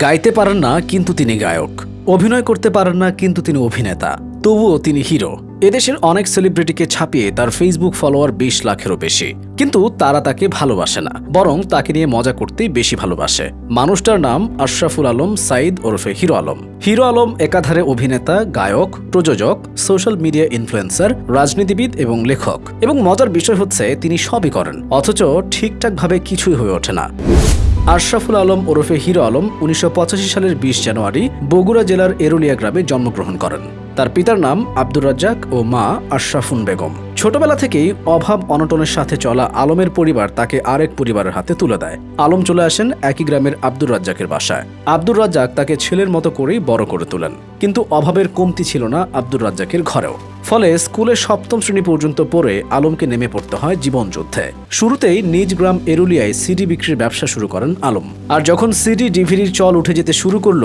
গাইতে পারেন না, কিন্তু তিনি গায়ক। অভিনয় করতে পারেন না, কিন্তু তিনি অভিনেতা। তবুও তিনি হিরো। এদেশের অনেক সেলিব্রিটিকে ছাপিয়ে তার ফেসবুক ফলোয়ার বিশ লাখেরও বেশি। কিন্তু তারা তাকে ভালোবাসে না, বরং তাকে নিয়ে মজা করতেই বেশি ভালোবাসে। মানুষটার নাম আশরাফুল আলম, সাইদ ওরফে হিরো আলম। হিরো আলম একাধারে অভিনেতা, গায়ক, প্রযোজক সোশ্যাল মিডিয়া ইনফ্লুয়েন্সার রাজনীতিবিদ এবং লেখক। এবং মজার বিষয় হচ্ছে, তিনি সবই করেন। অথচ ঠিকঠাকভাবে কিছুই হয়ে ওঠে না। আশরাফুল আলম ওরফে হিরো আলম উনিশশো পঁচাশি সালের বিশ জানুয়ারি বগুড়া জেলার এরুলিয়া গ্রামে জন্মগ্রহণ করেন। তার পিতার নাম আব্দুর রাজ্জাক ও মা আশরাফুন বেগম। ছোটবেলা থেকেই অভাব, অনটনের সাথে চলা আলমের পরিবার তাকে আরেক পরিবারের হাতে তুলে দেয়। আলম চলে আসেন একই গ্রামের আব্দুর রাজ্জাকের বাসায়। আব্দুর রাজ্জাক তাকে ছেলের মতো করেই বড় করে তোলেন। কিন্তু অভাবের কমতি ছিল না আব্দুর রাজ্জাকের ঘরেও। ফলে স্কুলে সপ্তম শ্রেণি পর্যন্ত পড়ে আলমকে নেমে পড়তে হয় জীবন যুদ্ধে। শুরুতেই নিজ গ্রাম এরুলিয়ায় সিডি বিক্রির ব্যবসা শুরু করেন আলম। আর যখন সিডি ডিভিডির চল উঠে যেতে শুরু করল,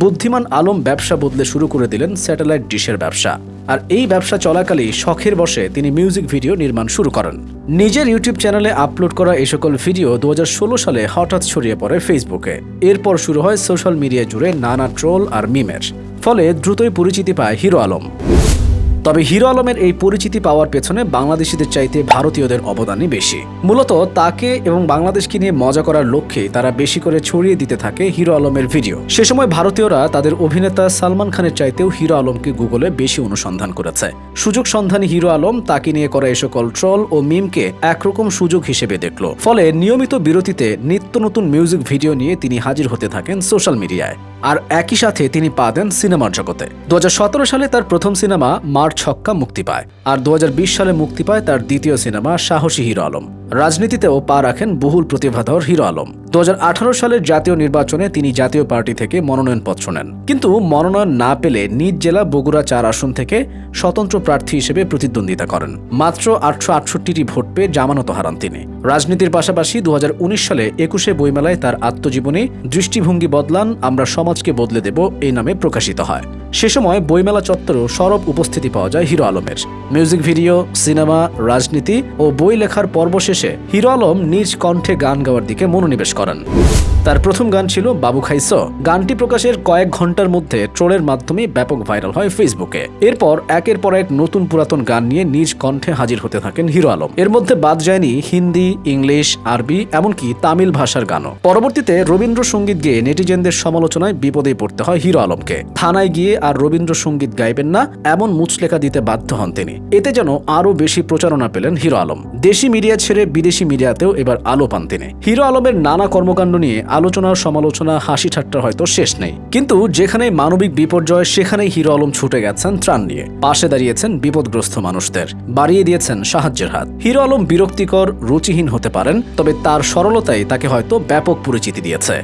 বুদ্ধিমান আলম ব্যবসা বদলে শুরু করে দিলেন স্যাটেলাইট ডিশের ব্যবসা। আর এই ব্যবসা চলাকালেই শখের বসে তিনি মিউজিক ভিডিও নির্মাণ শুরু করেন। নিজের ইউটিউব চ্যানেলে আপলোড করা এই সকল ভিডিও দু হাজার ষোলো সালে হঠাৎ ছড়িয়ে পড়ে ফেসবুকে। এরপর শুরু হয় সোশ্যাল মিডিয়া জুড়ে নানা ট্রোল আর মিমের। ফলে দ্রুতই পরিচিতি পায় হিরো আলম। তবে হিরো আলমের এই পরিচিতি পাওয়ার পেছনে বাংলাদেশিদের চাইতে ভারতীয়দের অবদানই বেশি। মূলত তাকে এবং বাংলাদেশকে নিয়ে মজা করার লক্ষ্যে তারা বেশি করে ছড়িয়ে দিতে থাকে হিরো আলমের ভিডিও। সে সময় ভারতীয়রা তাদের অভিনেতা সালমান খানের চাইতেও হিরো আলমকে গুগলে বেশি অনুসন্ধান করেছে। সুযোগ সন্ধানী হিরো আলম তাকে নিয়ে করা এই সকল ট্রল ও মিমকে একরকম সুযোগ হিসেবে দেখল। ফলে নিয়মিত বিরতিতে নিত্য নতুন মিউজিক ভিডিও নিয়ে তিনি হাজির হতে থাকেন সোশ্যাল মিডিয়ায়। আর একই সাথে তিনি পা দেন সিনেমার জগতে। দু হাজার সতেরো সালে তার প্রথম সিনেমা মার ছক্কা মুক্তি পায়। আর দু হাজার বিশ সালে মুক্তি পায় তার দ্বিতীয় সিনেমা সাহসী হিরো আলম। রাজনীতিতেও পা রাখেন বহুল প্রতিভাধর হিরো আলম। দু হাজার আঠারো সালের জাতীয় নির্বাচনে তিনি জাতীয় পার্টি থেকে মনোনয়নপত্র নেন। কিন্তু মনোনয়ন না পেলে নিজ জেলা বগুড়া চার আসন থেকে স্বতন্ত্র প্রার্থী হিসেবে প্রতিদ্বন্দ্বিতা করেন। মাত্র আটশো আটষট্টিটি ভোট পেয়ে জামানত হারান তিনি। রাজনীতির পাশাপাশি দু হাজার উনিশ সালে একুশে বইমেলায় তার আত্মজীবনী দৃষ্টিভঙ্গি বদলান, আমরা সমাজকে বদলে দেব এই নামে প্রকাশিত হয়। সে সময় বইমেলা চত্বরেও সরব উপস্থিতি পাওয়া যায় হিরো আলমের। মিউজিক ভিডিও, সিনেমা, রাজনীতি ও বই লেখার পর্ব শেষে হিরো আলম নিজ কণ্ঠে গান গাওয়ার দিকে মনোনিবেশ করেন। তার প্রথম গান ছিল বাবু খাইস গানটি প্রকাশের কয়েক ঘণ্টার মধ্যে ট্রোলের মাধ্যমে ব্যাপক ভাইরাল হয় ফেসবুকে। এরপর একের পর এক নতুন পুরাতন গান নিয়ে নিজ কণ্ঠে হাজির হতে থাকেন হিরো আলম। এর মধ্যে বাদ যায়নি হিন্দি, ইংলিশ, আরবি, এমনকি তামিল ভাষার গানও। পরবর্তীতে রবীন্দ্রসঙ্গীত গেয়ে নেটিজেনদের সমালোচনায় বিপদে পড়তে হয় হিরো আলমকে। থানায় গিয়ে আর রবীন্দ্রসঙ্গীত গাইবেন না, এমন মুচলেখা দিতে বাধ্য হন তিনি। এতে যেন আরও বেশি প্রচারণা পেলেন হিরো আলম। দেশি মিডিয়া ছেড়ে বিদেশি মিডিয়াতেও এবার আলো পান তিনি। হিরো আলমের নানা কর্মকাণ্ড নিয়ে আলোচনা সমালোচনা, হাসি ঠাট্টা হয়তো শেষ নেই। কিন্তু যেখানে মানবিক বিপর্যয়, সেখানেই হিরো আলম ছুটে গেছেন ত্রাণ নিয়ে। পাশে দাঁড়িয়েছেন বিপদগ্রস্ত মানুষদের। বাড়িয়ে দিয়েছেন সাহায্যের হাত। হিরো আলম বিরক্তিকর, রুচিহীন হতে পারেন, তবে তার সরলতাই তাকে হয়তো ব্যাপক পরিচিতি দিয়েছে।